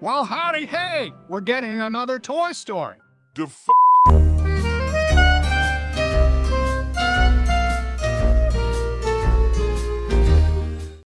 Well, howdy, hey! We're getting another Toy Story. The